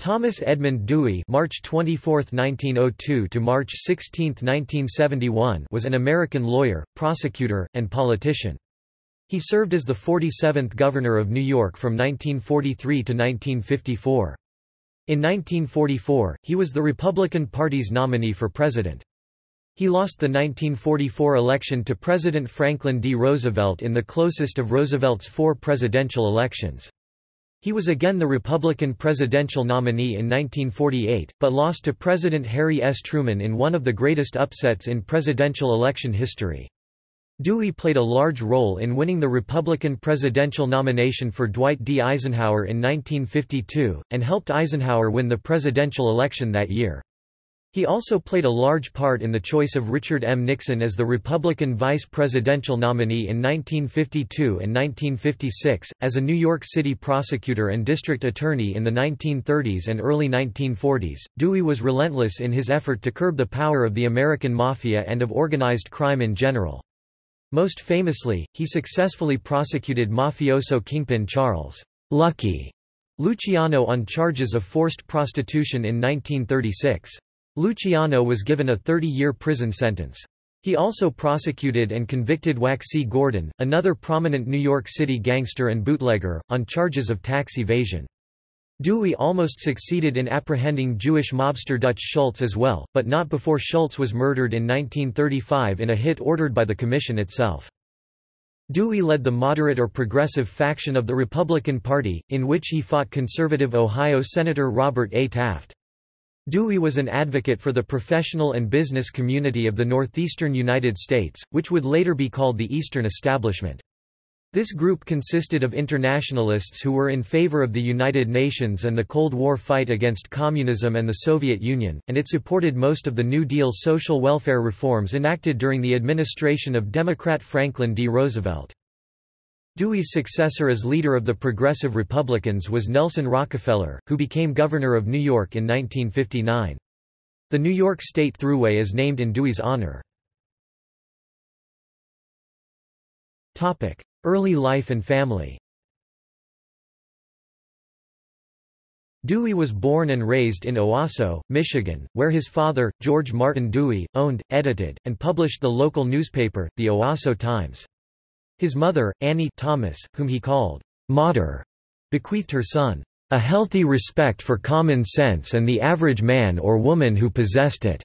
Thomas Edmund Dewey March 24, 1902 to March 16, 1971 was an American lawyer, prosecutor, and politician. He served as the 47th Governor of New York from 1943 to 1954. In 1944, he was the Republican Party's nominee for president. He lost the 1944 election to President Franklin D. Roosevelt in the closest of Roosevelt's four presidential elections. He was again the Republican presidential nominee in 1948, but lost to President Harry S. Truman in one of the greatest upsets in presidential election history. Dewey played a large role in winning the Republican presidential nomination for Dwight D. Eisenhower in 1952, and helped Eisenhower win the presidential election that year. He also played a large part in the choice of Richard M. Nixon as the Republican vice presidential nominee in 1952 and 1956. As a New York City prosecutor and district attorney in the 1930s and early 1940s, Dewey was relentless in his effort to curb the power of the American Mafia and of organized crime in general. Most famously, he successfully prosecuted mafioso kingpin Charles Lucky Luciano on charges of forced prostitution in 1936. Luciano was given a 30-year prison sentence. He also prosecuted and convicted Waxy Gordon, another prominent New York City gangster and bootlegger, on charges of tax evasion. Dewey almost succeeded in apprehending Jewish mobster Dutch Schultz as well, but not before Schultz was murdered in 1935 in a hit ordered by the Commission itself. Dewey led the moderate or progressive faction of the Republican Party, in which he fought conservative Ohio Senator Robert A. Taft. Dewey was an advocate for the professional and business community of the northeastern United States, which would later be called the Eastern Establishment. This group consisted of internationalists who were in favor of the United Nations and the Cold War fight against communism and the Soviet Union, and it supported most of the New Deal social welfare reforms enacted during the administration of Democrat Franklin D. Roosevelt. Dewey's successor as leader of the Progressive Republicans was Nelson Rockefeller, who became governor of New York in 1959. The New York State Thruway is named in Dewey's honor. Early life and family Dewey was born and raised in Owosso, Michigan, where his father, George Martin Dewey, owned, edited, and published the local newspaper, the Owosso Times. His mother, Annie Thomas, whom he called Mater, bequeathed her son, a healthy respect for common sense and the average man or woman who possessed it.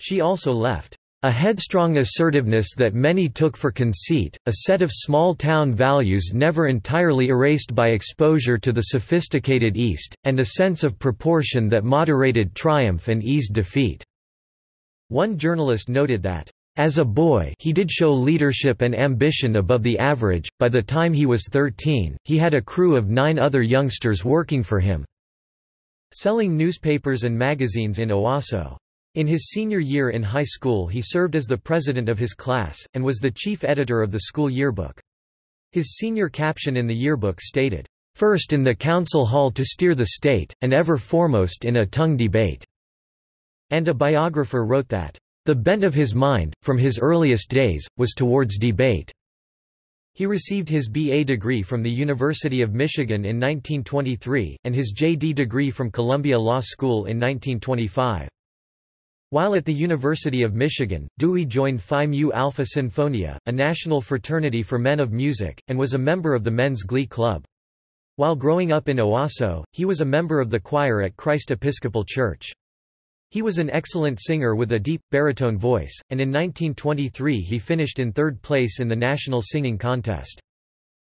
She also left a headstrong assertiveness that many took for conceit, a set of small-town values never entirely erased by exposure to the sophisticated East, and a sense of proportion that moderated triumph and eased defeat." One journalist noted that, "...as a boy he did show leadership and ambition above the average, by the time he was 13, he had a crew of nine other youngsters working for him." Selling newspapers and magazines in Owosso. In his senior year in high school he served as the president of his class, and was the chief editor of the school yearbook. His senior caption in the yearbook stated, first in the council hall to steer the state, and ever foremost in a tongue debate." And a biographer wrote that, "...the bent of his mind, from his earliest days, was towards debate." He received his B.A. degree from the University of Michigan in 1923, and his J.D. degree from Columbia Law School in 1925. While at the University of Michigan, Dewey joined Phi Mu Alpha Sinfonia, a national fraternity for men of music, and was a member of the Men's Glee Club. While growing up in Owosso, he was a member of the choir at Christ Episcopal Church. He was an excellent singer with a deep, baritone voice, and in 1923 he finished in third place in the National Singing Contest.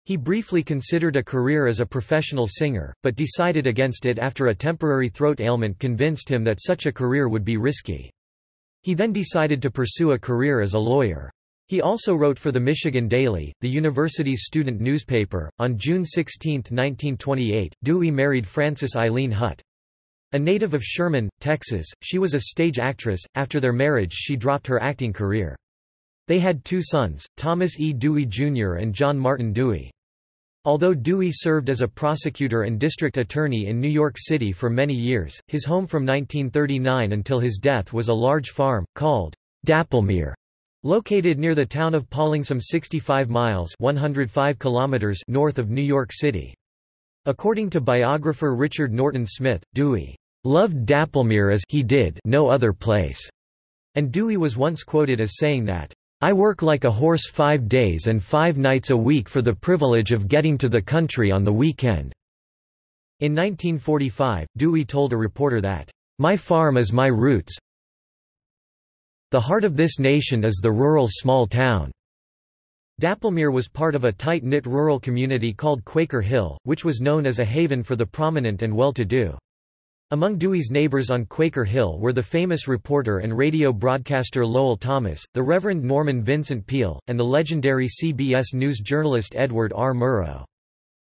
He briefly considered a career as a professional singer, but decided against it after a temporary throat ailment convinced him that such a career would be risky. He then decided to pursue a career as a lawyer. He also wrote for the Michigan Daily, the university's student newspaper. On June 16, 1928, Dewey married Frances Eileen Hutt. A native of Sherman, Texas, she was a stage actress. After their marriage, she dropped her acting career. They had two sons, Thomas E. Dewey Jr. and John Martin Dewey. Although Dewey served as a prosecutor and district attorney in New York City for many years, his home from 1939 until his death was a large farm, called Dapplemere, located near the town of Pawling some 65 miles 105 kilometers north of New York City. According to biographer Richard Norton Smith, Dewey loved Dapplemere as he did no other place, and Dewey was once quoted as saying that, I work like a horse five days and five nights a week for the privilege of getting to the country on the weekend." In 1945, Dewey told a reporter that, "...my farm is my roots the heart of this nation is the rural small town." Dapplemere was part of a tight-knit rural community called Quaker Hill, which was known as a haven for the prominent and well-to-do. Among Dewey's neighbors on Quaker Hill were the famous reporter and radio broadcaster Lowell Thomas, the Reverend Norman Vincent Peale, and the legendary CBS News journalist Edward R. Murrow.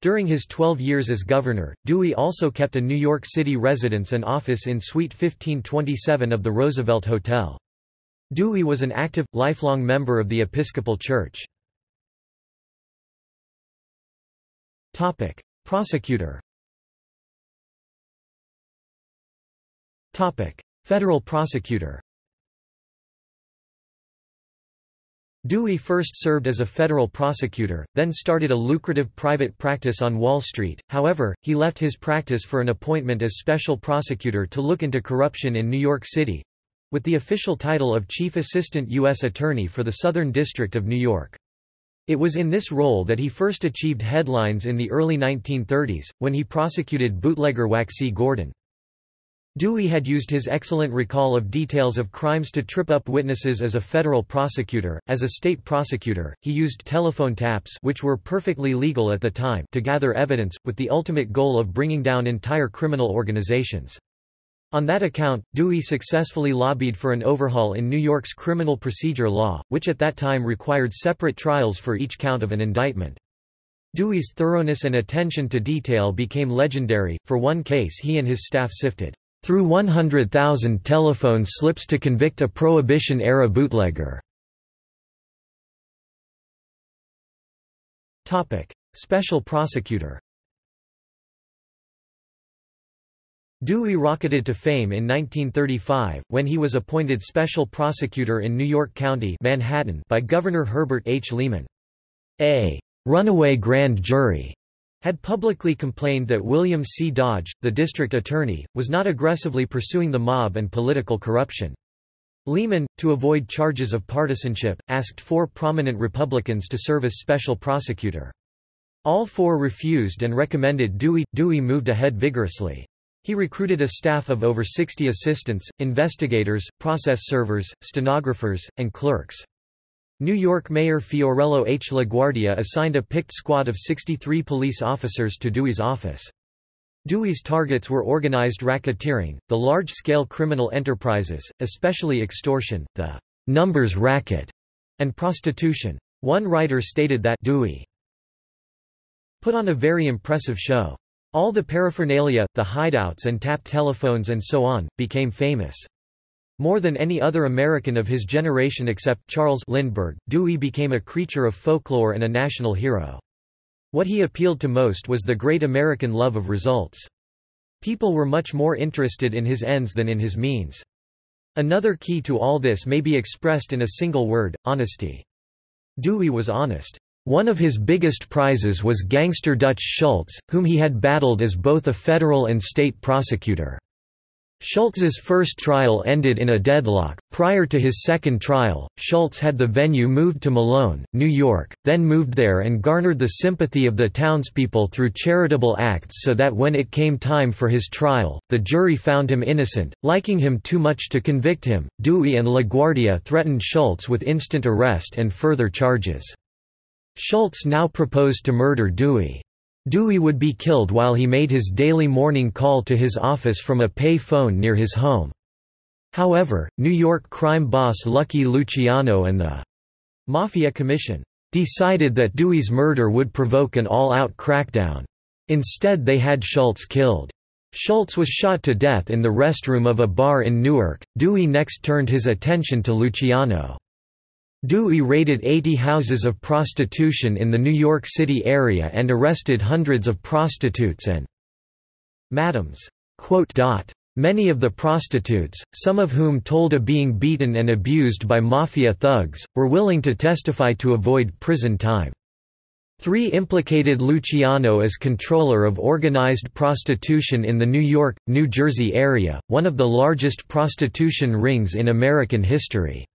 During his 12 years as governor, Dewey also kept a New York City residence and office in Suite 1527 of the Roosevelt Hotel. Dewey was an active, lifelong member of the Episcopal Church. Prosecutor Federal prosecutor Dewey first served as a federal prosecutor, then started a lucrative private practice on Wall Street, however, he left his practice for an appointment as special prosecutor to look into corruption in New York City—with the official title of Chief Assistant U.S. Attorney for the Southern District of New York. It was in this role that he first achieved headlines in the early 1930s, when he prosecuted bootlegger Waxy Gordon. Dewey had used his excellent recall of details of crimes to trip up witnesses as a federal prosecutor. As a state prosecutor, he used telephone taps which were perfectly legal at the time to gather evidence, with the ultimate goal of bringing down entire criminal organizations. On that account, Dewey successfully lobbied for an overhaul in New York's criminal procedure law, which at that time required separate trials for each count of an indictment. Dewey's thoroughness and attention to detail became legendary, for one case he and his staff sifted through 100,000 telephone slips to convict a Prohibition-era bootlegger. Special prosecutor Dewey rocketed to fame in 1935, when he was appointed special prosecutor in New York County Manhattan by Governor Herbert H. Lehman. A runaway grand jury had publicly complained that William C. Dodge, the district attorney, was not aggressively pursuing the mob and political corruption. Lehman, to avoid charges of partisanship, asked four prominent Republicans to serve as special prosecutor. All four refused and recommended Dewey. Dewey moved ahead vigorously. He recruited a staff of over 60 assistants, investigators, process servers, stenographers, and clerks. New York Mayor Fiorello H. LaGuardia assigned a picked squad of 63 police officers to Dewey's office. Dewey's targets were organized racketeering, the large-scale criminal enterprises, especially extortion, the numbers racket, and prostitution. One writer stated that Dewey put on a very impressive show. All the paraphernalia, the hideouts and tap telephones and so on, became famous. More than any other American of his generation except Charles Lindbergh, Dewey became a creature of folklore and a national hero. What he appealed to most was the great American love of results. People were much more interested in his ends than in his means. Another key to all this may be expressed in a single word, honesty. Dewey was honest. One of his biggest prizes was gangster Dutch Schultz, whom he had battled as both a federal and state prosecutor. Schultz's first trial ended in a deadlock. Prior to his second trial, Schultz had the venue moved to Malone, New York, then moved there and garnered the sympathy of the townspeople through charitable acts so that when it came time for his trial, the jury found him innocent, liking him too much to convict him. Dewey and LaGuardia threatened Schultz with instant arrest and further charges. Schultz now proposed to murder Dewey. Dewey would be killed while he made his daily morning call to his office from a pay phone near his home. However, New York crime boss Lucky Luciano and the Mafia Commission decided that Dewey's murder would provoke an all-out crackdown. Instead they had Schultz killed. Schultz was shot to death in the restroom of a bar in Newark. Dewey next turned his attention to Luciano. Dewey raided 80 houses of prostitution in the New York City area and arrested hundreds of prostitutes and madams. Many of the prostitutes, some of whom told of being beaten and abused by mafia thugs, were willing to testify to avoid prison time. 3 implicated Luciano as controller of organized prostitution in the New York, New Jersey area, one of the largest prostitution rings in American history.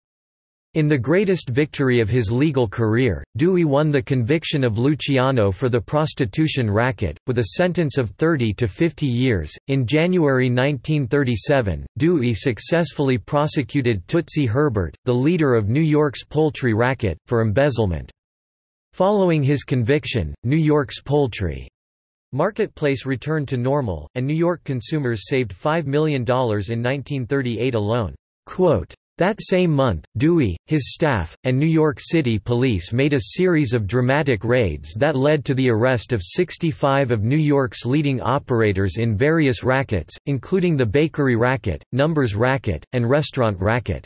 In the greatest victory of his legal career, Dewey won the conviction of Luciano for the prostitution racket, with a sentence of 30 to 50 years. In January 1937, Dewey successfully prosecuted Tootsie Herbert, the leader of New York's poultry racket, for embezzlement. Following his conviction, New York's poultry marketplace returned to normal, and New York consumers saved $5 million in 1938 alone. Quote, that same month, Dewey, his staff, and New York City police made a series of dramatic raids that led to the arrest of 65 of New York's leading operators in various rackets, including the bakery racket, numbers racket, and restaurant racket.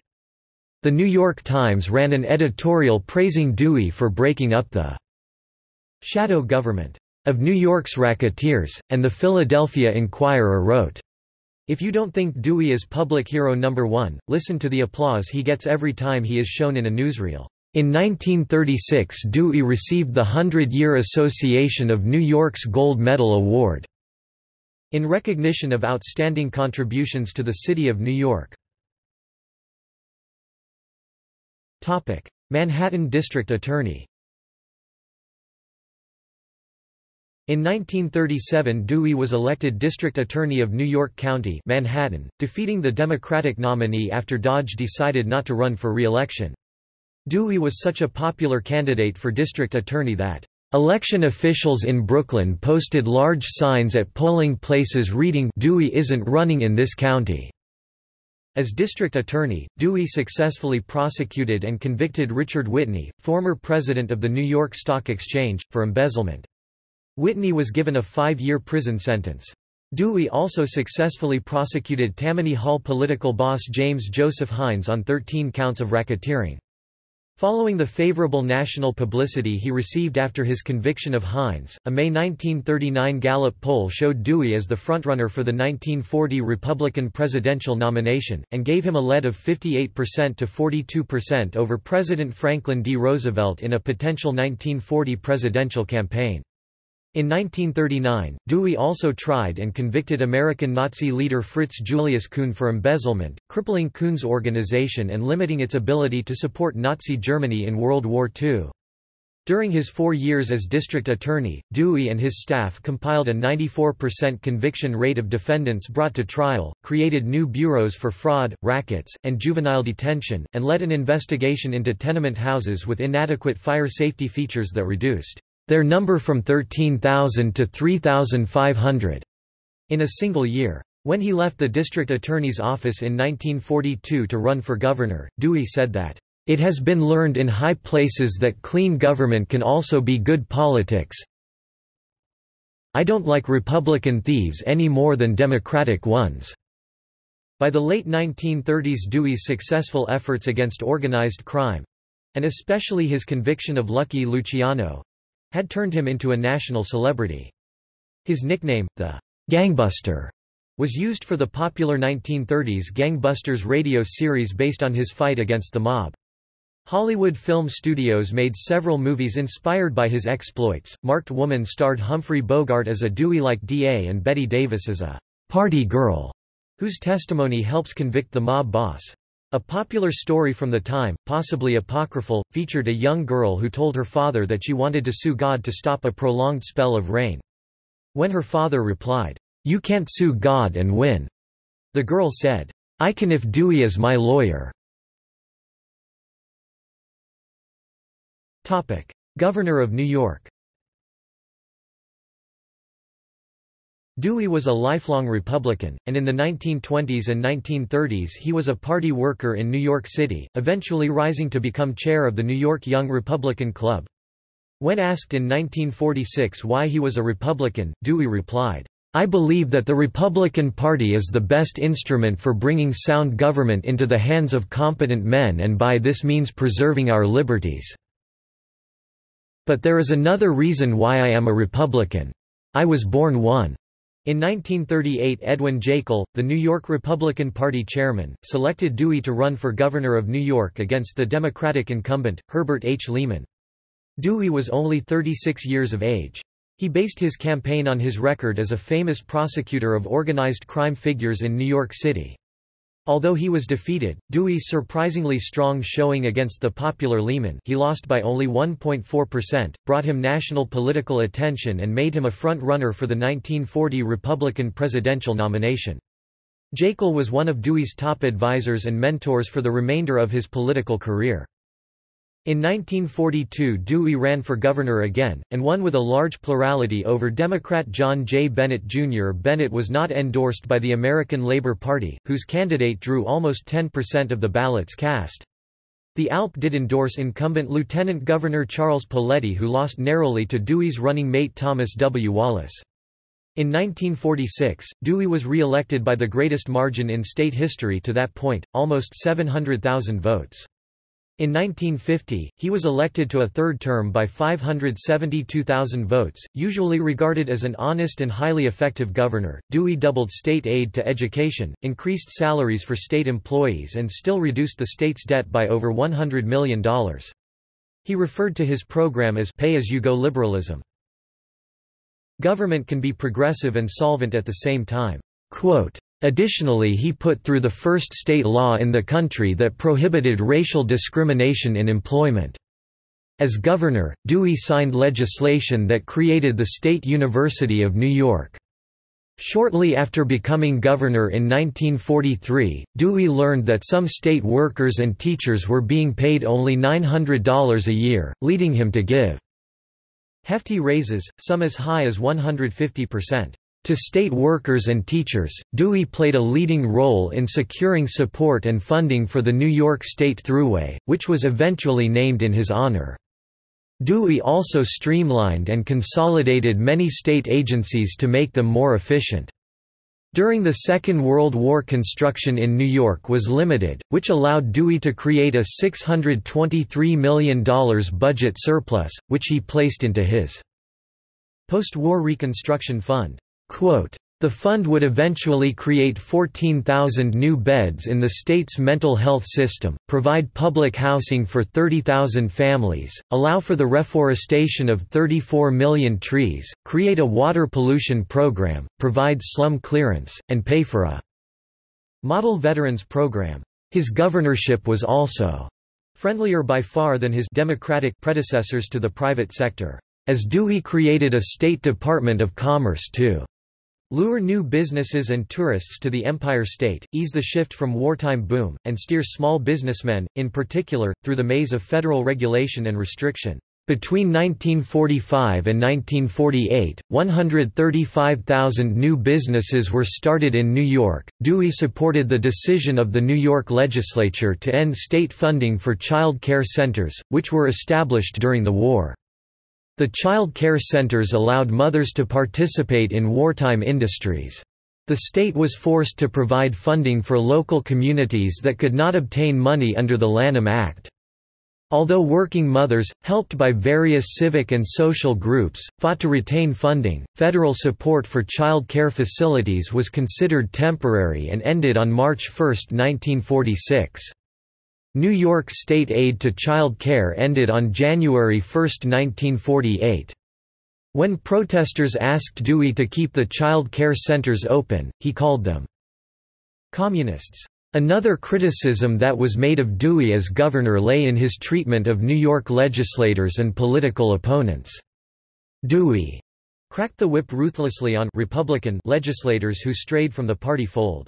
The New York Times ran an editorial praising Dewey for breaking up the shadow government of New York's racketeers, and the Philadelphia Inquirer wrote, if you don't think Dewey is public hero number one, listen to the applause he gets every time he is shown in a newsreel. In 1936 Dewey received the Hundred-Year Association of New York's Gold Medal Award in recognition of outstanding contributions to the city of New York. Manhattan District Attorney In 1937 Dewey was elected District Attorney of New York County Manhattan, defeating the Democratic nominee after Dodge decided not to run for re-election. Dewey was such a popular candidate for District Attorney that Election officials in Brooklyn posted large signs at polling places reading Dewey isn't running in this county. As district attorney, Dewey successfully prosecuted and convicted Richard Whitney, former president of the New York Stock Exchange, for embezzlement. Whitney was given a five-year prison sentence. Dewey also successfully prosecuted Tammany Hall political boss James Joseph Hines on 13 counts of racketeering. Following the favorable national publicity he received after his conviction of Hines, a May 1939 Gallup poll showed Dewey as the frontrunner for the 1940 Republican presidential nomination, and gave him a lead of 58% to 42% over President Franklin D. Roosevelt in a potential 1940 presidential campaign. In 1939, Dewey also tried and convicted American Nazi leader Fritz Julius Kühn for embezzlement, crippling Kühn's organization and limiting its ability to support Nazi Germany in World War II. During his four years as district attorney, Dewey and his staff compiled a 94% conviction rate of defendants brought to trial, created new bureaus for fraud, rackets, and juvenile detention, and led an investigation into tenement houses with inadequate fire safety features that reduced their number from 13,000 to 3,500 in a single year. When he left the district attorney's office in 1942 to run for governor, Dewey said that, "...it has been learned in high places that clean government can also be good politics. I don't like Republican thieves any more than Democratic ones." By the late 1930s Dewey's successful efforts against organized crime—and especially his conviction of Lucky Luciano, had turned him into a national celebrity. His nickname, the Gangbuster, was used for the popular 1930s Gangbusters radio series based on his fight against the mob. Hollywood Film Studios made several movies inspired by his exploits. Marked Woman starred Humphrey Bogart as a Dewey-like DA and Bette Davis as a party girl, whose testimony helps convict the mob boss. A popular story from the time, possibly apocryphal, featured a young girl who told her father that she wanted to sue God to stop a prolonged spell of rain. When her father replied, "'You can't sue God and win,' the girl said, "'I can if Dewey is my lawyer.'" Governor of New York Dewey was a lifelong Republican, and in the 1920s and 1930s he was a party worker in New York City, eventually rising to become chair of the New York Young Republican Club. When asked in 1946 why he was a Republican, Dewey replied, I believe that the Republican Party is the best instrument for bringing sound government into the hands of competent men and by this means preserving our liberties. But there is another reason why I am a Republican. I was born one. In 1938 Edwin Jaeckle, the New York Republican Party chairman, selected Dewey to run for governor of New York against the Democratic incumbent, Herbert H. Lehman. Dewey was only 36 years of age. He based his campaign on his record as a famous prosecutor of organized crime figures in New York City. Although he was defeated, Dewey's surprisingly strong showing against the popular Lehman he lost by only 1.4%, brought him national political attention and made him a front-runner for the 1940 Republican presidential nomination. Jaeckle was one of Dewey's top advisers and mentors for the remainder of his political career. In 1942 Dewey ran for governor again, and won with a large plurality over Democrat John J. Bennett Jr. Bennett was not endorsed by the American Labor Party, whose candidate drew almost 10% of the ballots cast. The ALP did endorse incumbent Lieutenant Governor Charles Poletti who lost narrowly to Dewey's running mate Thomas W. Wallace. In 1946, Dewey was re-elected by the greatest margin in state history to that point, almost 700,000 votes. In 1950, he was elected to a third term by 572,000 votes, usually regarded as an honest and highly effective governor. Dewey doubled state aid to education, increased salaries for state employees, and still reduced the state's debt by over $100 million. He referred to his program as pay as you go liberalism. Government can be progressive and solvent at the same time. Quote, Additionally he put through the first state law in the country that prohibited racial discrimination in employment. As governor, Dewey signed legislation that created the State University of New York. Shortly after becoming governor in 1943, Dewey learned that some state workers and teachers were being paid only $900 a year, leading him to give hefty raises, some as high as 150%. To state workers and teachers, Dewey played a leading role in securing support and funding for the New York State Thruway, which was eventually named in his honor. Dewey also streamlined and consolidated many state agencies to make them more efficient. During the Second World War construction in New York was limited, which allowed Dewey to create a $623 million budget surplus, which he placed into his post-war Reconstruction Fund. The fund would eventually create 14,000 new beds in the state's mental health system, provide public housing for 30,000 families, allow for the reforestation of 34 million trees, create a water pollution program, provide slum clearance, and pay for a model veterans program. His governorship was also friendlier by far than his democratic predecessors to the private sector, as Dewey created a State Department of Commerce too. Lure new businesses and tourists to the Empire State, ease the shift from wartime boom, and steer small businessmen, in particular, through the maze of federal regulation and restriction. Between 1945 and 1948, 135,000 new businesses were started in New York. Dewey supported the decision of the New York legislature to end state funding for child care centers, which were established during the war. The child care centers allowed mothers to participate in wartime industries. The state was forced to provide funding for local communities that could not obtain money under the Lanham Act. Although working mothers, helped by various civic and social groups, fought to retain funding, federal support for child care facilities was considered temporary and ended on March 1, 1946. New York state aid to child care ended on January 1, 1948. When protesters asked Dewey to keep the child care centers open, he called them communists. Another criticism that was made of Dewey as governor lay in his treatment of New York legislators and political opponents. Dewey cracked the whip ruthlessly on Republican legislators who strayed from the party fold.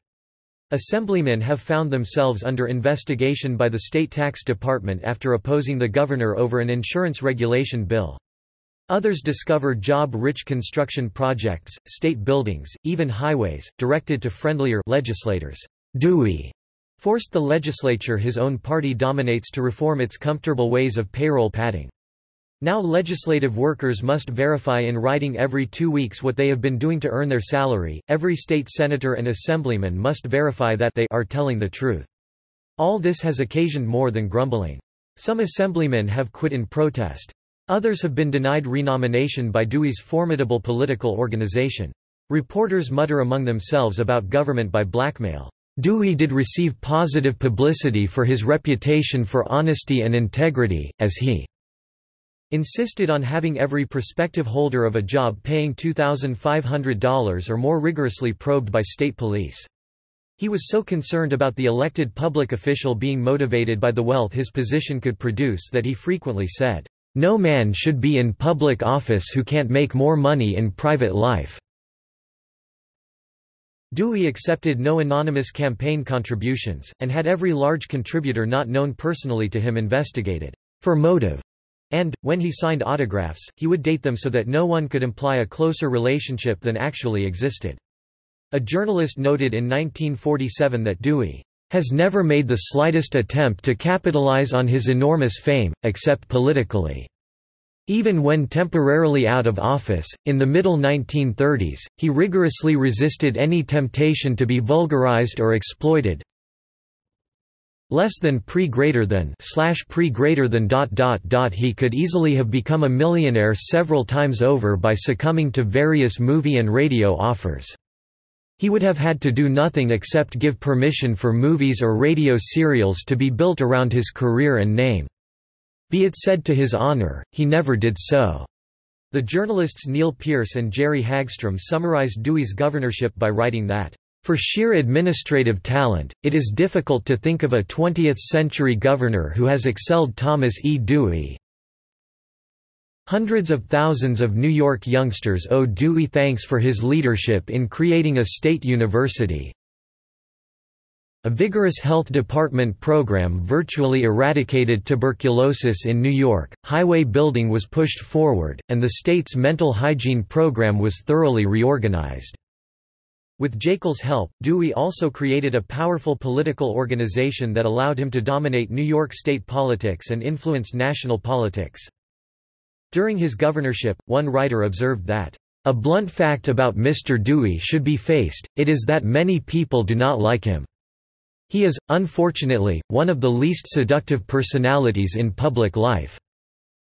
Assemblymen have found themselves under investigation by the state tax department after opposing the governor over an insurance regulation bill. Others discover job-rich construction projects, state buildings, even highways, directed to friendlier legislators. Dewey forced the legislature his own party dominates to reform its comfortable ways of payroll padding. Now legislative workers must verify in writing every two weeks what they have been doing to earn their salary, every state senator and assemblyman must verify that they are telling the truth. All this has occasioned more than grumbling. Some assemblymen have quit in protest. Others have been denied renomination by Dewey's formidable political organization. Reporters mutter among themselves about government by blackmail. Dewey did receive positive publicity for his reputation for honesty and integrity, as he insisted on having every prospective holder of a job paying $2,500 or more rigorously probed by state police. He was so concerned about the elected public official being motivated by the wealth his position could produce that he frequently said, "...no man should be in public office who can't make more money in private life." Dewey accepted no anonymous campaign contributions, and had every large contributor not known personally to him investigated, for motive. And, when he signed autographs, he would date them so that no one could imply a closer relationship than actually existed. A journalist noted in 1947 that Dewey has never made the slightest attempt to capitalize on his enormous fame, except politically. Even when temporarily out of office, in the middle 1930s, he rigorously resisted any temptation to be vulgarized or exploited, less than pre greater than slash pre greater than dot dot dot he could easily have become a millionaire several times over by succumbing to various movie and radio offers. He would have had to do nothing except give permission for movies or radio serials to be built around his career and name. Be it said to his honor, he never did so. The journalists Neal Peirce and Jerry Hagstrom summarized Dewey's governorship by writing that for sheer administrative talent, it is difficult to think of a 20th-century governor who has excelled Thomas E. Dewey. Hundreds of thousands of New York youngsters owe Dewey thanks for his leadership in creating a state university. A vigorous health department program virtually eradicated tuberculosis in New York, highway building was pushed forward, and the state's mental hygiene program was thoroughly reorganized. With Jaeckle's help, Dewey also created a powerful political organization that allowed him to dominate New York state politics and influence national politics. During his governorship, one writer observed that, "...a blunt fact about Mr. Dewey should be faced, it is that many people do not like him. He is, unfortunately, one of the least seductive personalities in public life.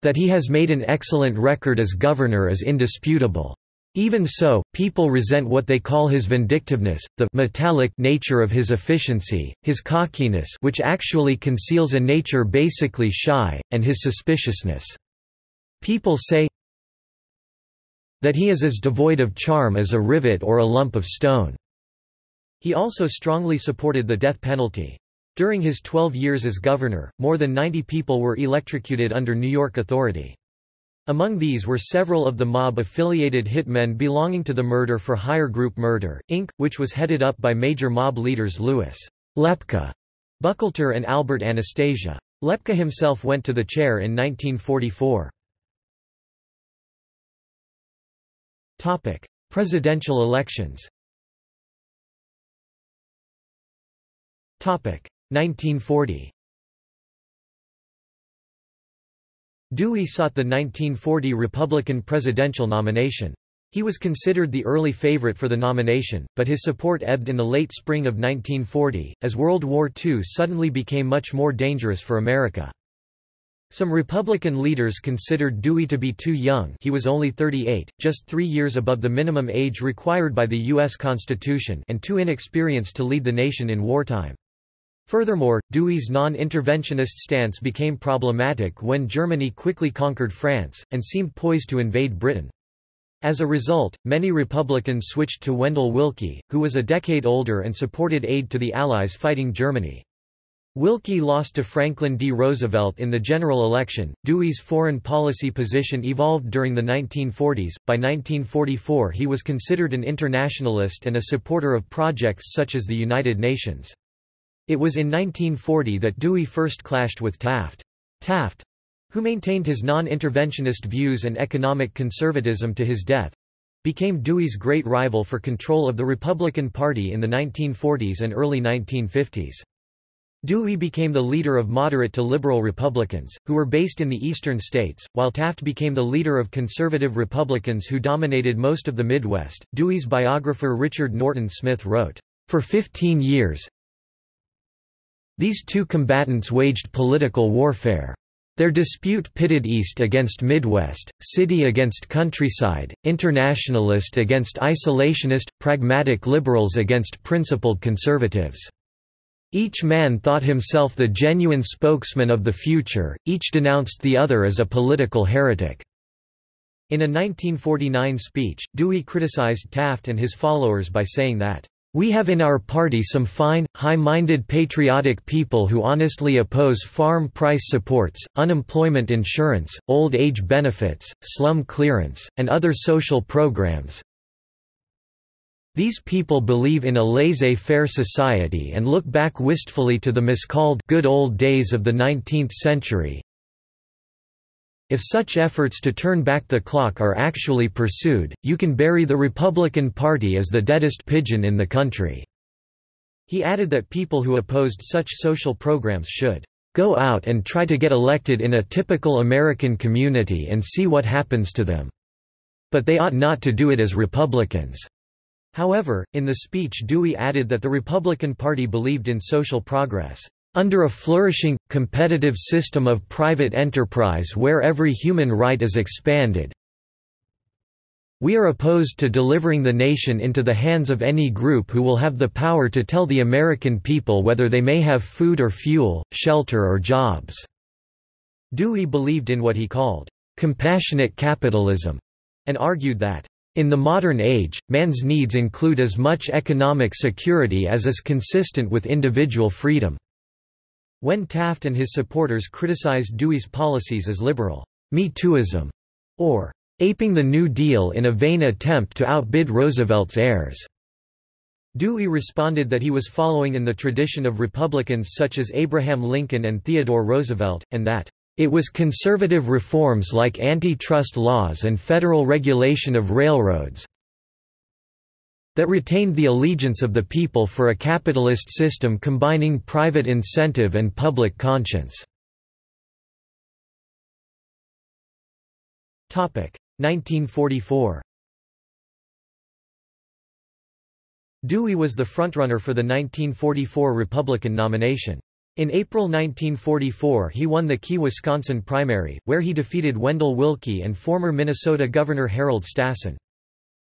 That he has made an excellent record as governor is indisputable. Even so, people resent what they call his vindictiveness, the metallic nature of his efficiency, his cockiness which actually conceals a nature basically shy, and his suspiciousness. People say that he is as devoid of charm as a rivet or a lump of stone. He also strongly supported the death penalty. During his 12 years as governor, more than 90 people were electrocuted under New York authority. Among these were several of the mob-affiliated hitmen belonging to the Murder for Hire Group Murder, Inc., which was headed up by major mob leaders Louis Lepke Buchalter and Albert Anastasia. Lepke himself went to the chair in 1944. Presidential elections 1940 Dewey sought the 1940 Republican presidential nomination. He was considered the early favorite for the nomination, but his support ebbed in the late spring of 1940, as World War II suddenly became much more dangerous for America. Some Republican leaders considered Dewey to be too young he was only 38, just three years above the minimum age required by the U.S. Constitution and too inexperienced to lead the nation in wartime. Furthermore, Dewey's non-interventionist stance became problematic when Germany quickly conquered France, and seemed poised to invade Britain. As a result, many Republicans switched to Wendell Willkie, who was a decade older and supported aid to the Allies fighting Germany. Willkie lost to Franklin D. Roosevelt in the general election. Dewey's foreign policy position evolved during the 1940s. By 1944, he was considered an internationalist and a supporter of projects such as the United Nations. It was in 1940 that Dewey first clashed with Taft. Taft, who maintained his non-interventionist views and economic conservatism to his death, became Dewey's great rival for control of the Republican Party in the 1940s and early 1950s. Dewey became the leader of moderate to liberal Republicans, who were based in the eastern states, while Taft became the leader of conservative Republicans who dominated most of the Midwest. Dewey's biographer Richard Norton Smith wrote, For 15 years, these two combatants waged political warfare. Their dispute pitted East against Midwest, city against countryside, internationalist against isolationist, pragmatic liberals against principled conservatives. Each man thought himself the genuine spokesman of the future, each denounced the other as a political heretic. In a 1949 speech, Dewey criticized Taft and his followers by saying that, "...we have in our party some fine, high-minded patriotic people who honestly oppose farm price supports, unemployment insurance, old age benefits, slum clearance, and other social programs, these people believe in a laissez-faire society and look back wistfully to the miscalled good old days of the 19th century. If such efforts to turn back the clock are actually pursued, you can bury the Republican Party as the deadest pigeon in the country." He added that people who opposed such social programs should "...go out and try to get elected in a typical American community and see what happens to them. But they ought not to do it as Republicans." However, in the speech Dewey added that the Republican Party believed in social progress. Under a flourishing, competitive system of private enterprise where every human right is expanded, we are opposed to delivering the nation into the hands of any group who will have the power to tell the American people whether they may have food or fuel, shelter or jobs." Dewey believed in what he called, "...compassionate capitalism", and argued that, in the modern age, man's needs include as much economic security as is consistent with individual freedom. When Taft and his supporters criticized Dewey's policies as liberal, Me Tooism, or aping the New Deal in a vain attempt to outbid Roosevelt's heirs. Dewey responded that he was following in the tradition of Republicans such as Abraham Lincoln and Theodore Roosevelt, and that it was conservative reforms like antitrust laws and federal regulation of railroads that retained the allegiance of the people for a capitalist system combining private incentive and public conscience. 1944 Dewey was the frontrunner for the 1944 Republican nomination. In April 1944 he won the Key Wisconsin primary, where he defeated Wendell Willkie and former Minnesota Governor Harold Stassen.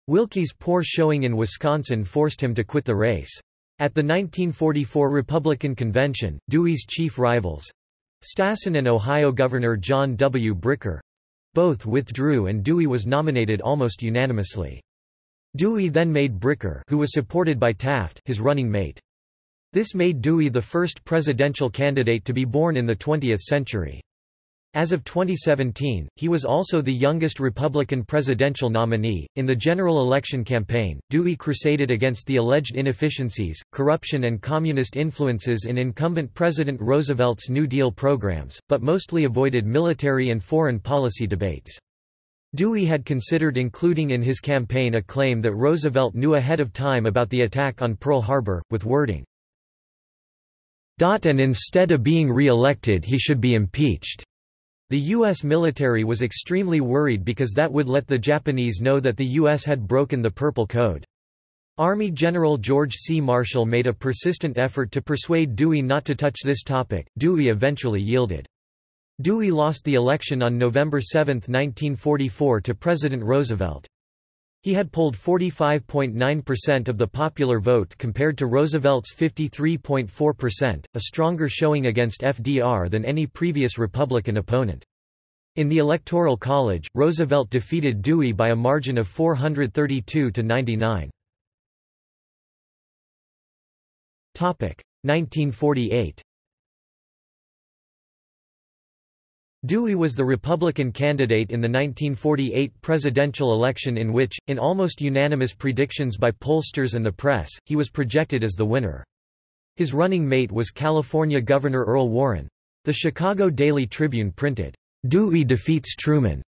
Willkie's poor showing in Wisconsin forced him to quit the race. At the 1944 Republican Convention, Dewey's chief rivals—Stassen and Ohio Governor John W. Bricker—both withdrew and Dewey was nominated almost unanimously. Dewey then made Bricker who was supported by Taft his running mate. This made Dewey the first presidential candidate to be born in the 20th century. As of 2017, he was also the youngest Republican presidential nominee. In the general election campaign, Dewey crusaded against the alleged inefficiencies, corruption, and communist influences in incumbent President Roosevelt's New Deal programs, but mostly avoided military and foreign policy debates. Dewey had considered including in his campaign a claim that Roosevelt knew ahead of time about the attack on Pearl Harbor, with wording, and instead of being re-elected he should be impeached. The U.S. military was extremely worried because that would let the Japanese know that the U.S. had broken the Purple Code. Army General George C. Marshall made a persistent effort to persuade Dewey not to touch this topic. Dewey eventually yielded. Dewey lost the election on November 7, 1944 to President Roosevelt. He had polled 45.9% of the popular vote compared to Roosevelt's 53.4%, a stronger showing against FDR than any previous Republican opponent. In the Electoral College, Roosevelt defeated Dewey by a margin of 432 to 99. 1948 Dewey was the Republican candidate in the 1948 presidential election in which, in almost unanimous predictions by pollsters and the press, he was projected as the winner. His running mate was California Governor Earl Warren. The Chicago Daily Tribune printed, "'Dewey defeats Truman'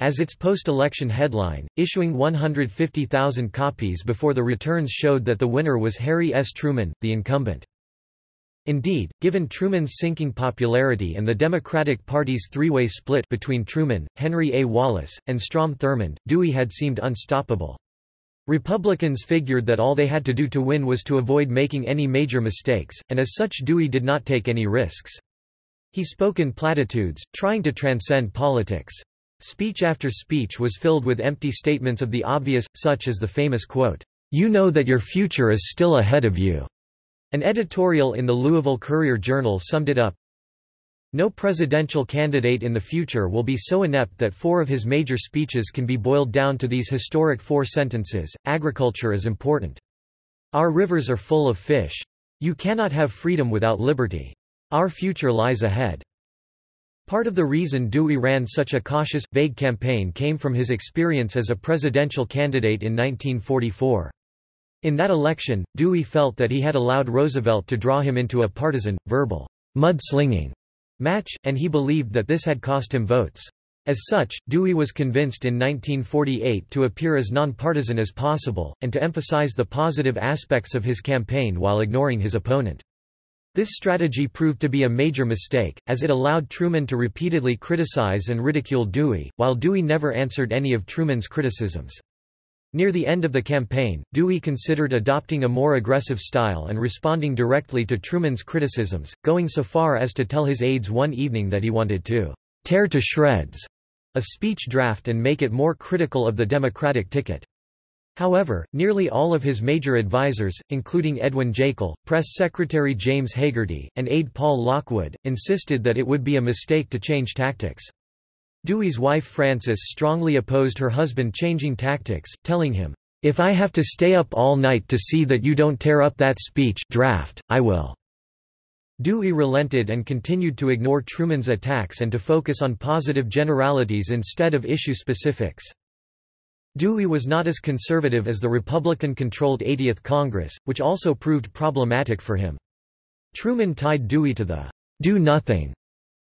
as its post-election headline, issuing 150,000 copies before the returns showed that the winner was Harry S. Truman, the incumbent. Indeed, given Truman's sinking popularity and the Democratic Party's three-way split between Truman, Henry A. Wallace, and Strom Thurmond, Dewey had seemed unstoppable. Republicans figured that all they had to do to win was to avoid making any major mistakes, and as such Dewey did not take any risks. He spoke in platitudes, trying to transcend politics. Speech after speech was filled with empty statements of the obvious, such as the famous quote, "'You know that your future is still ahead of you' An editorial in the Louisville Courier-Journal summed it up, no presidential candidate in the future will be so inept that four of his major speeches can be boiled down to these historic four sentences, agriculture is important. Our rivers are full of fish. You cannot have freedom without liberty. Our future lies ahead. Part of the reason Dewey ran such a cautious, vague campaign came from his experience as a presidential candidate in 1944. In that election, Dewey felt that he had allowed Roosevelt to draw him into a partisan, verbal, mudslinging match, and he believed that this had cost him votes. As such, Dewey was convinced in 1948 to appear as nonpartisan as possible, and to emphasize the positive aspects of his campaign while ignoring his opponent. This strategy proved to be a major mistake, as it allowed Truman to repeatedly criticize and ridicule Dewey, while Dewey never answered any of Truman's criticisms. Near the end of the campaign, Dewey considered adopting a more aggressive style and responding directly to Truman's criticisms, going so far as to tell his aides one evening that he wanted to tear to shreds a speech draft and make it more critical of the Democratic ticket. However, nearly all of his major advisers, including Edwin Jaeckle, press secretary James Hagerty, and aide Paul Lockwood, insisted that it would be a mistake to change tactics. Dewey's wife Frances strongly opposed her husband changing tactics, telling him, "'If I have to stay up all night to see that you don't tear up that speech draft, I will.'" Dewey relented and continued to ignore Truman's attacks and to focus on positive generalities instead of issue specifics. Dewey was not as conservative as the Republican-controlled 80th Congress, which also proved problematic for him. Truman tied Dewey to the do-nothing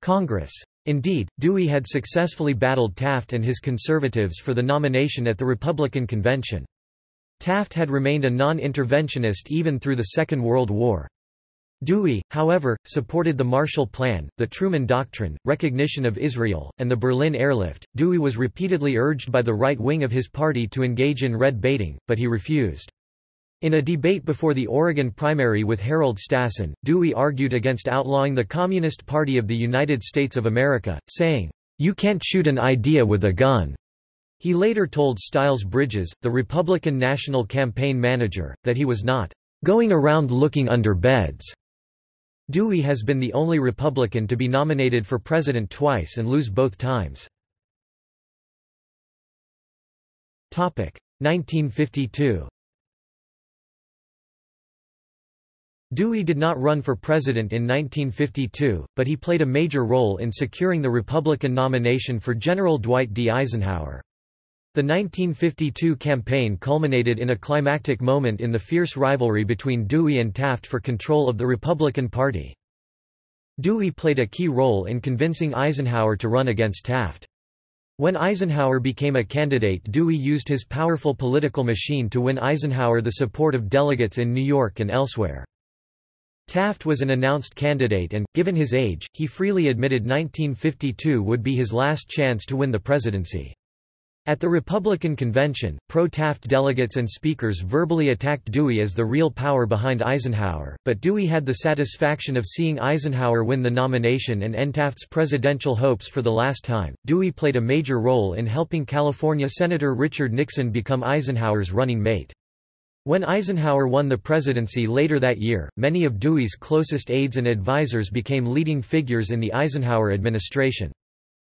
Congress. Indeed, Dewey had successfully battled Taft and his conservatives for the nomination at the Republican convention. Taft had remained a non-interventionist even through the Second World War. Dewey, however, supported the Marshall Plan, the Truman Doctrine, recognition of Israel, and the Berlin airlift. Dewey was repeatedly urged by the right wing of his party to engage in red baiting, but he refused. In a debate before the Oregon primary with Harold Stassen, Dewey argued against outlawing the Communist Party of the United States of America, saying, "'You can't shoot an idea with a gun.'" He later told Styles Bridges, the Republican National Campaign Manager, that he was not "'going around looking under beds'." Dewey has been the only Republican to be nominated for president twice and lose both times. 1952 Dewey did not run for president in 1952, but he played a major role in securing the Republican nomination for General Dwight D. Eisenhower. The 1952 campaign culminated in a climactic moment in the fierce rivalry between Dewey and Taft for control of the Republican Party. Dewey played a key role in convincing Eisenhower to run against Taft. When Eisenhower became a candidate Dewey used his powerful political machine to win Eisenhower the support of delegates in New York and elsewhere. Taft was an announced candidate and, given his age, he freely admitted 1952 would be his last chance to win the presidency. At the Republican convention, pro-Taft delegates and speakers verbally attacked Dewey as the real power behind Eisenhower, but Dewey had the satisfaction of seeing Eisenhower win the nomination and end Taft's presidential hopes for the last time. Dewey played a major role in helping California Senator Richard Nixon become Eisenhower's running mate. When Eisenhower won the presidency later that year, many of Dewey's closest aides and advisers became leading figures in the Eisenhower administration.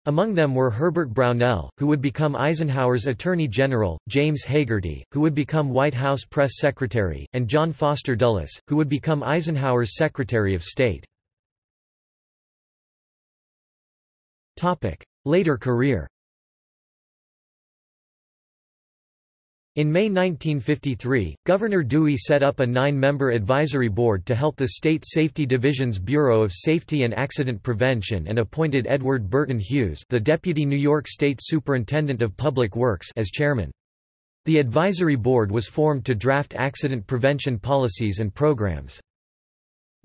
Among them were Herbert Brownell, who would become Eisenhower's Attorney General, James Hagerty, who would become White House Press Secretary, and John Foster Dulles, who would become Eisenhower's Secretary of State. Later career In May 1953, Governor Dewey set up a nine-member advisory board to help the State Safety Division's Bureau of Safety and Accident Prevention and appointed Edward Burton Hughes the Deputy New York State Superintendent of Public Works as chairman. The advisory board was formed to draft accident prevention policies and programs.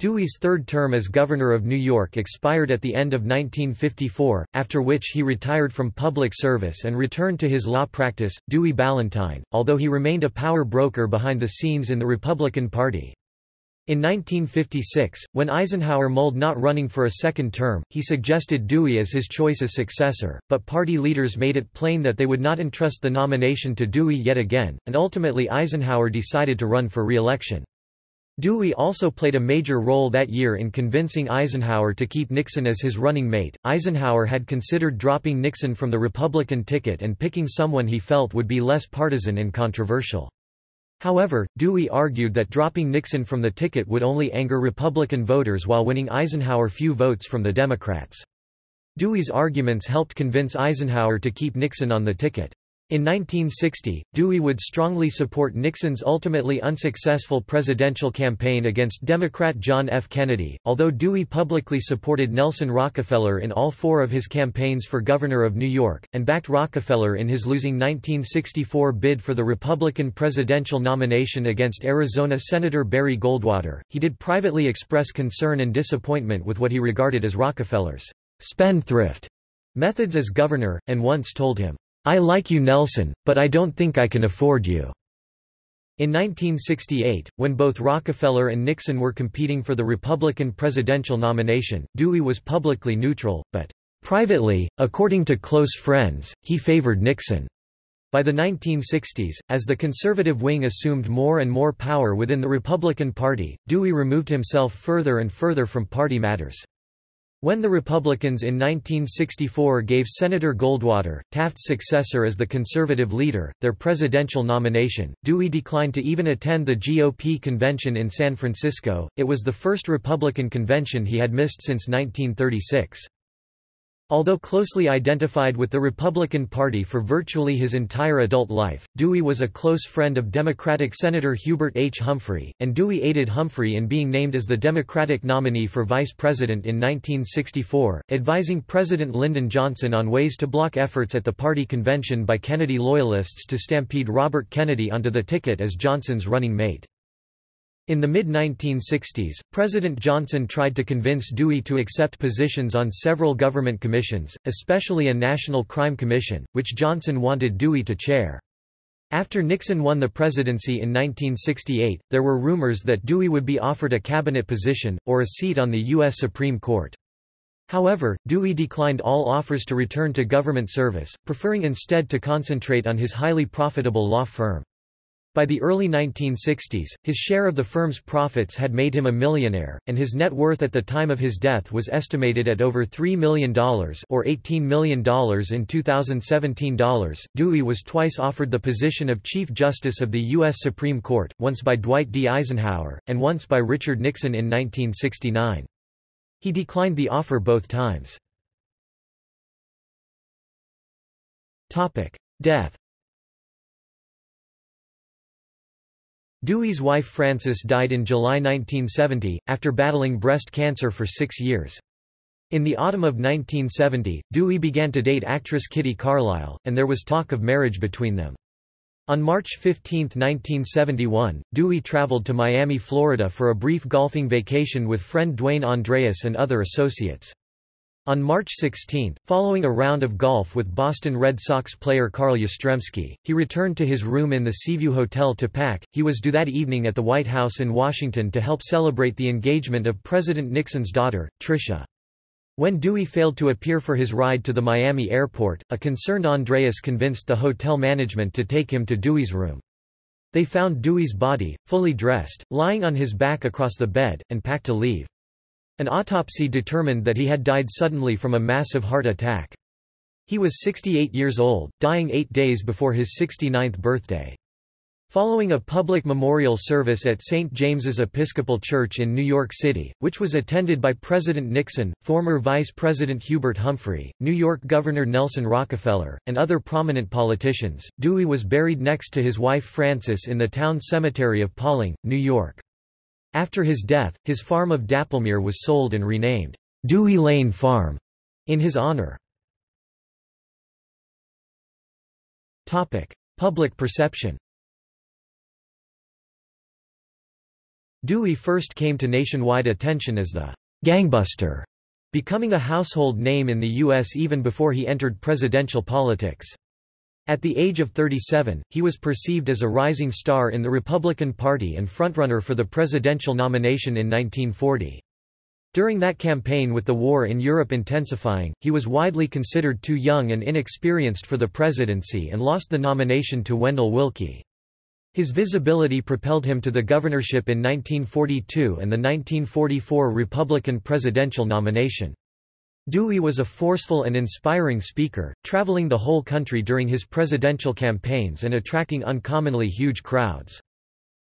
Dewey's third term as governor of New York expired at the end of 1954, after which he retired from public service and returned to his law practice. Dewey Ballantine, although he remained a power broker behind the scenes in the Republican Party. In 1956, when Eisenhower mulled not running for a second term, he suggested Dewey as his choice as successor, but party leaders made it plain that they would not entrust the nomination to Dewey yet again, and ultimately Eisenhower decided to run for re-election. Dewey also played a major role that year in convincing Eisenhower to keep Nixon as his running mate. Eisenhower had considered dropping Nixon from the Republican ticket and picking someone he felt would be less partisan and controversial. However, Dewey argued that dropping Nixon from the ticket would only anger Republican voters while winning Eisenhower few votes from the Democrats. Dewey's arguments helped convince Eisenhower to keep Nixon on the ticket. In 1960, Dewey would strongly support Nixon's ultimately unsuccessful presidential campaign against Democrat John F. Kennedy, although Dewey publicly supported Nelson Rockefeller in all four of his campaigns for governor of New York, and backed Rockefeller in his losing 1964 bid for the Republican presidential nomination against Arizona Senator Barry Goldwater. He did privately express concern and disappointment with what he regarded as Rockefeller's spendthrift methods as governor, and once told him, I like you Nelson, but I don't think I can afford you." In 1968, when both Rockefeller and Nixon were competing for the Republican presidential nomination, Dewey was publicly neutral, but privately, according to close friends, he favored Nixon. By the 1960s, as the conservative wing assumed more and more power within the Republican Party, Dewey removed himself further and further from party matters. When the Republicans in 1964 gave Senator Goldwater, Taft's successor as the conservative leader, their presidential nomination, Dewey declined to even attend the GOP convention in San Francisco. It was the first Republican convention he had missed since 1936. Although closely identified with the Republican Party for virtually his entire adult life, Dewey was a close friend of Democratic Senator Hubert H. Humphrey, and Dewey aided Humphrey in being named as the Democratic nominee for vice president in 1964, advising President Lyndon Johnson on ways to block efforts at the party convention by Kennedy loyalists to stampede Robert Kennedy onto the ticket as Johnson's running mate. In the mid-1960s, President Johnson tried to convince Dewey to accept positions on several government commissions, especially a National Crime Commission, which Johnson wanted Dewey to chair. After Nixon won the presidency in 1968, there were rumors that Dewey would be offered a cabinet position, or a seat on the U.S. Supreme Court. However, Dewey declined all offers to return to government service, preferring instead to concentrate on his highly profitable law firm. By the early 1960s, his share of the firm's profits had made him a millionaire, and his net worth at the time of his death was estimated at over $3 million or $18 million in 2017 dollars. Dewey was twice offered the position of Chief Justice of the U.S. Supreme Court, once by Dwight D. Eisenhower, and once by Richard Nixon in 1969. He declined the offer both times. Death Dewey's wife Frances died in July 1970, after battling breast cancer for six years. In the autumn of 1970, Dewey began to date actress Kitty Carlisle, and there was talk of marriage between them. On March 15, 1971, Dewey traveled to Miami, Florida for a brief golfing vacation with friend Dwayne Andreas and other associates. On March 16, following a round of golf with Boston Red Sox player Carl Yastrzemski, he returned to his room in the Seaview Hotel to pack. He was due that evening at the White House in Washington to help celebrate the engagement of President Nixon's daughter, Tricia. When Dewey failed to appear for his ride to the Miami airport, a concerned Andreas convinced the hotel management to take him to Dewey's room. They found Dewey's body, fully dressed, lying on his back across the bed, and packed to leave. An autopsy determined that he had died suddenly from a massive heart attack. He was 68 years old, dying eight days before his 69th birthday. Following a public memorial service at St. James's Episcopal Church in New York City, which was attended by President Nixon, former Vice President Hubert Humphrey, New York Governor Nelson Rockefeller, and other prominent politicians, Dewey was buried next to his wife Frances in the town cemetery of Pawling, New York. After his death, his farm of Dapplemere was sold and renamed Dewey Lane Farm in his honor. Public perception Dewey first came to nationwide attention as the gangbuster, becoming a household name in the U.S. even before he entered presidential politics. At the age of 37, he was perceived as a rising star in the Republican Party and frontrunner for the presidential nomination in 1940. During that campaign with the war in Europe intensifying, he was widely considered too young and inexperienced for the presidency and lost the nomination to Wendell Willkie. His visibility propelled him to the governorship in 1942 and the 1944 Republican presidential nomination. Dewey was a forceful and inspiring speaker, traveling the whole country during his presidential campaigns and attracting uncommonly huge crowds.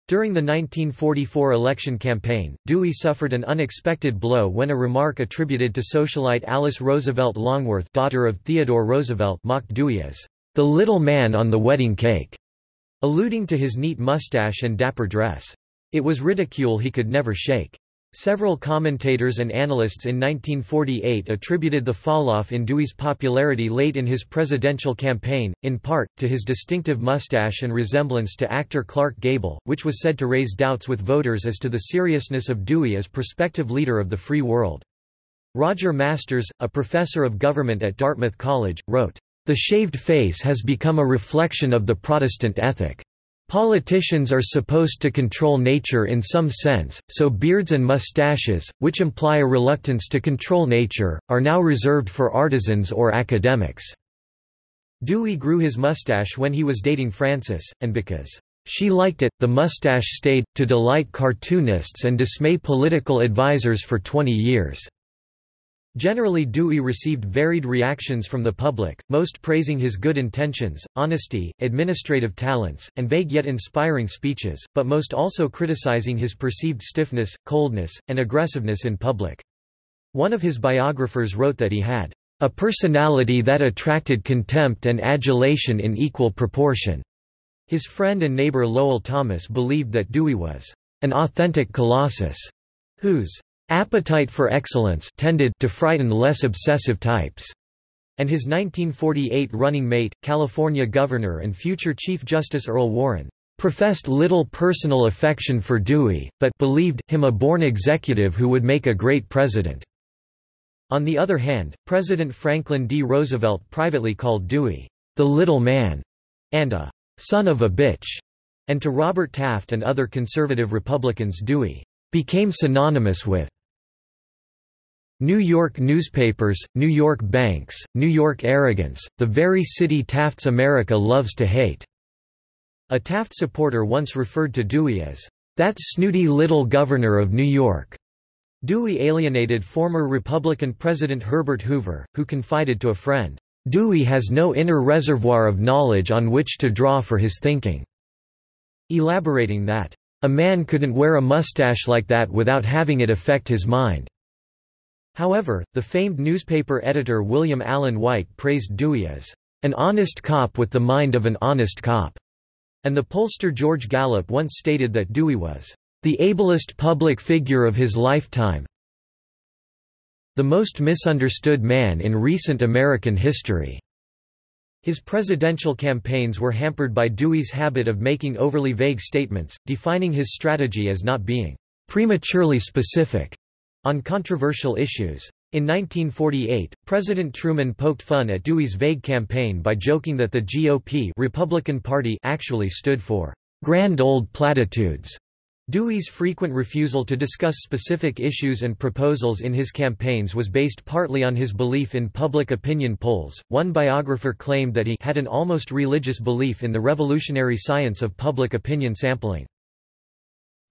During the 1944 election campaign, Dewey suffered an unexpected blow when a remark attributed to socialite Alice Roosevelt Longworth daughter of Theodore Roosevelt mocked Dewey as, "...the little man on the wedding cake." alluding to his neat mustache and dapper dress. It was ridicule he could never shake. Several commentators and analysts in 1948 attributed the falloff in Dewey's popularity late in his presidential campaign, in part, to his distinctive mustache and resemblance to actor Clark Gable, which was said to raise doubts with voters as to the seriousness of Dewey as prospective leader of the free world. Roger Masters, a professor of government at Dartmouth College, wrote, the shaved face has become a reflection of the Protestant ethic. Politicians are supposed to control nature in some sense, so beards and mustaches, which imply a reluctance to control nature, are now reserved for artisans or academics. Dewey grew his mustache when he was dating Frances, and because she liked it, the mustache stayed, to delight cartoonists and dismay political advisers for 20 years. Generally Dewey received varied reactions from the public, most praising his good intentions, honesty, administrative talents, and vague yet inspiring speeches, but most also criticizing his perceived stiffness, coldness, and aggressiveness in public. One of his biographers wrote that he had a personality that attracted contempt and adulation in equal proportion. His friend and neighbor Lowell Thomas believed that Dewey was an authentic colossus, whose Appetite for excellence tended to frighten less obsessive types. And his 1948 running mate, California Governor and future Chief Justice Earl Warren, professed little personal affection for Dewey, but believed him a born executive who would make a great president. On the other hand, President Franklin D. Roosevelt privately called Dewey, the little man, and a son of a bitch, and to Robert Taft and other conservative Republicans Dewey became synonymous with New York newspapers, New York banks, New York arrogance, the very city Taft's America loves to hate." A Taft supporter once referred to Dewey as, "...that snooty little governor of New York." Dewey alienated former Republican President Herbert Hoover, who confided to a friend, "...Dewey has no inner reservoir of knowledge on which to draw for his thinking," elaborating that, "...a man couldn't wear a mustache like that without having it affect his mind." However, the famed newspaper editor William Allen White praised Dewey as an honest cop with the mind of an honest cop, and the pollster George Gallup once stated that Dewey was the ablest public figure of his lifetime, the most misunderstood man in recent American history. His presidential campaigns were hampered by Dewey's habit of making overly vague statements, defining his strategy as not being prematurely specific on controversial issues. In 1948, President Truman poked fun at Dewey's vague campaign by joking that the GOP Republican Party actually stood for grand old platitudes. Dewey's frequent refusal to discuss specific issues and proposals in his campaigns was based partly on his belief in public opinion polls. One biographer claimed that he had an almost religious belief in the revolutionary science of public opinion sampling.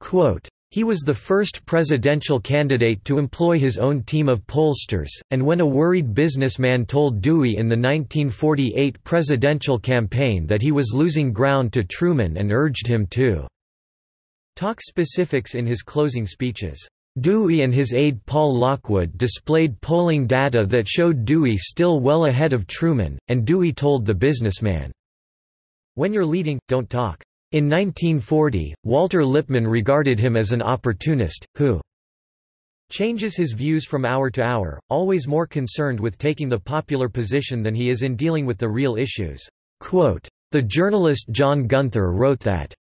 Quote, he was the first presidential candidate to employ his own team of pollsters, and when a worried businessman told Dewey in the 1948 presidential campaign that he was losing ground to Truman and urged him to talk specifics in his closing speeches. Dewey and his aide Paul Lockwood displayed polling data that showed Dewey still well ahead of Truman, and Dewey told the businessman, When you're leading, don't talk. In 1940, Walter Lippmann regarded him as an opportunist, who changes his views from hour to hour, always more concerned with taking the popular position than he is in dealing with the real issues. Quote, the journalist John Gunther wrote that,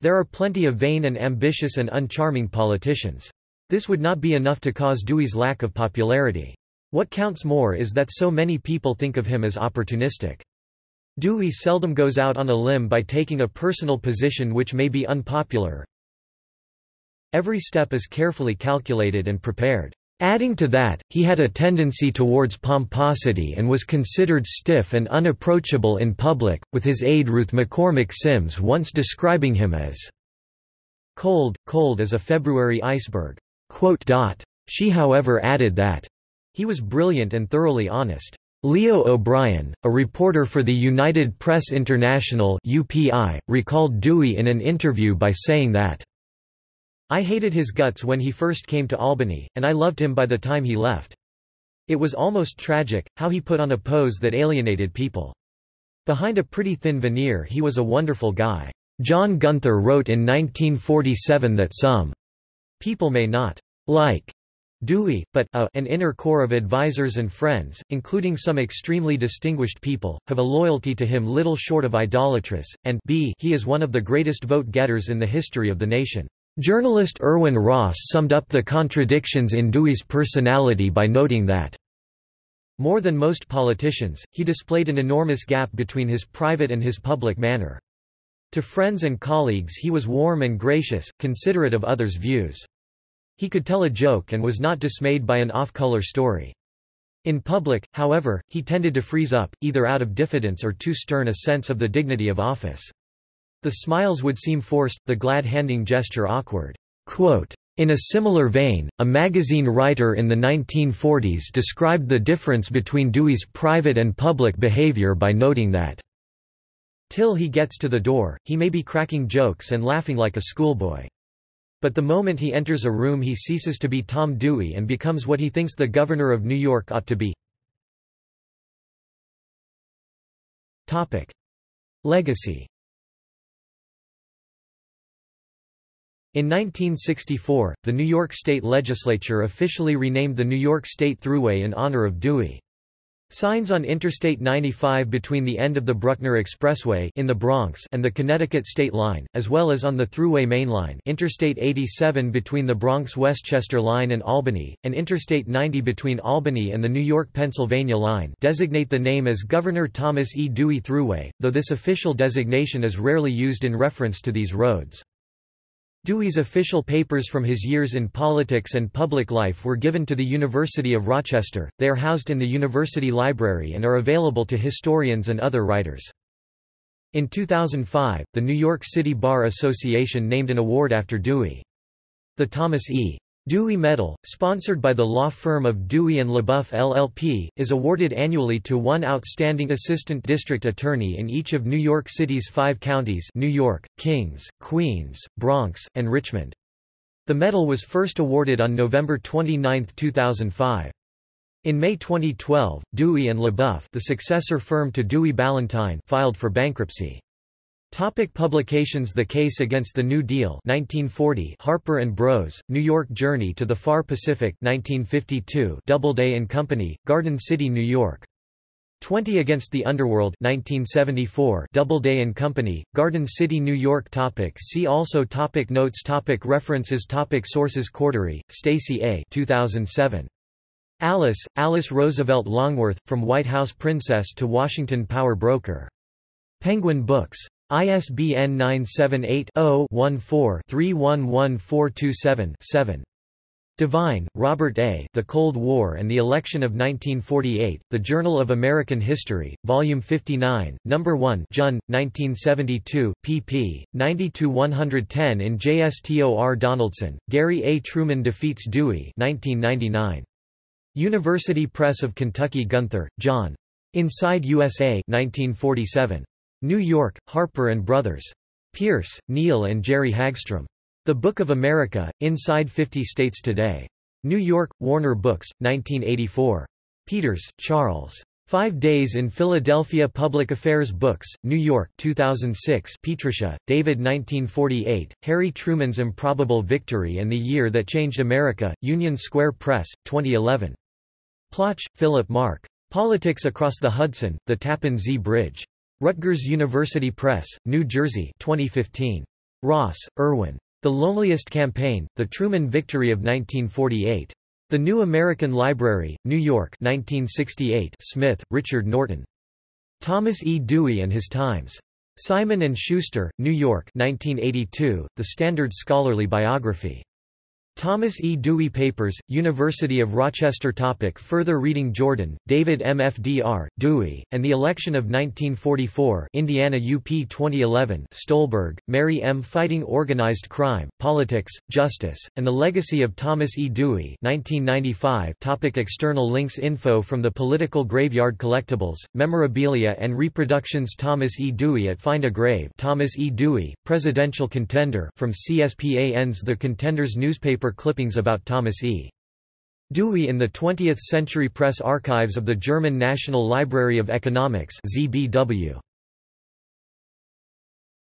There are plenty of vain and ambitious and uncharming politicians. This would not be enough to cause Dewey's lack of popularity. What counts more is that so many people think of him as opportunistic. Dewey seldom goes out on a limb by taking a personal position which may be unpopular. Every step is carefully calculated and prepared. Adding to that, he had a tendency towards pomposity and was considered stiff and unapproachable in public, with his aide Ruth McCormick Simms once describing him as cold, cold as a February iceberg. She however added that he was brilliant and thoroughly honest. Leo O'Brien, a reporter for the United Press International UPI, recalled Dewey in an interview by saying that I hated his guts when he first came to Albany, and I loved him by the time he left. It was almost tragic, how he put on a pose that alienated people. Behind a pretty thin veneer he was a wonderful guy. John Gunther wrote in 1947 that some people may not like Dewey, but a, an inner core of advisers and friends, including some extremely distinguished people, have a loyalty to him little short of idolatrous, and b he is one of the greatest vote-getters in the history of the nation. Journalist Irwin Ross summed up the contradictions in Dewey's personality by noting that more than most politicians, he displayed an enormous gap between his private and his public manner. To friends and colleagues he was warm and gracious, considerate of others' views. He could tell a joke and was not dismayed by an off-color story. In public, however, he tended to freeze up, either out of diffidence or too stern a sense of the dignity of office. The smiles would seem forced, the glad-handing gesture awkward. Quote, in a similar vein, a magazine writer in the 1940s described the difference between Dewey's private and public behavior by noting that till he gets to the door, he may be cracking jokes and laughing like a schoolboy. But the moment he enters a room he ceases to be Tom Dewey and becomes what he thinks the governor of New York ought to be. Legacy In 1964, the New York State Legislature officially renamed the New York State Thruway in honor of Dewey. Signs on Interstate 95 between the end of the Bruckner Expressway in the Bronx and the Connecticut State Line, as well as on the Thruway Main Line Interstate 87 between the Bronx-Westchester Line and Albany, and Interstate 90 between Albany and the New York-Pennsylvania Line designate the name as Governor Thomas E. Dewey Thruway, though this official designation is rarely used in reference to these roads. Dewey's official papers from his years in politics and public life were given to the University of Rochester, they are housed in the University Library and are available to historians and other writers. In 2005, the New York City Bar Association named an award after Dewey. The Thomas E. Dewey Medal, sponsored by the law firm of Dewey and LeBoeuf LLP, is awarded annually to one outstanding assistant district attorney in each of New York City's five counties New York, Kings, Queens, Bronx, and Richmond. The medal was first awarded on November 29, 2005. In May 2012, Dewey and LeBoeuf the successor firm to Dewey Ballantine filed for bankruptcy. Topic publications The Case Against the New Deal 1940 Harper Bros, New York Journey to the Far Pacific 1952 Doubleday Company, Garden City, New York. 20 Against the Underworld 1974 Doubleday and Company, Garden City, New York topic See also topic Notes topic References topic Sources Cordery, Stacey A. 2007. Alice, Alice Roosevelt Longworth, From White House Princess to Washington Power Broker. Penguin Books. ISBN 978-0-14-311427-7. Divine, Robert A. The Cold War and the Election of 1948, The Journal of American History, Volume 59, No. 1 Jun, 1972, pp. 90–110 in JSTOR Donaldson, Gary A. Truman Defeats Dewey 1999. University Press of Kentucky Gunther, John. Inside USA 1947. New York, Harper & Brothers. Peirce, Neal and Jerry Hagstrom. The Book of America, Inside 50 States Today. New York, Warner Books, 1984. Peters, Charles. Five Days in Philadelphia Public Affairs Books, New York 2006 Pietrusza, David 1948, Harry Truman's Improbable Victory and the Year That Changed America, Union Square Press, 2011. Plotch, Philip Mark. Politics Across the Hudson, The Tappan Zee Bridge. Rutgers University Press, New Jersey 2015. Ross, Irwin. The Loneliest Campaign, The Truman Victory of 1948. The New American Library, New York 1968 Smith, Richard Norton. Thomas E. Dewey and His Times. Simon & Schuster, New York 1982, The Standard Scholarly Biography. Thomas E. Dewey Papers, University of Rochester topic Further reading Jordan, David M. Fdr, Dewey, and the Election of 1944 Indiana UP 2011 Stolberg, Mary M. Fighting Organized Crime, Politics, Justice, and the Legacy of Thomas E. Dewey 1995 topic External links Info from the Political Graveyard Collectibles, Memorabilia and Reproductions Thomas E. Dewey at Find a Grave Thomas E. Dewey, Presidential Contender from CSPAN's The Contenders newspaper clippings about Thomas E. Dewey in the 20th Century Press Archives of the German National Library of Economics ZBW.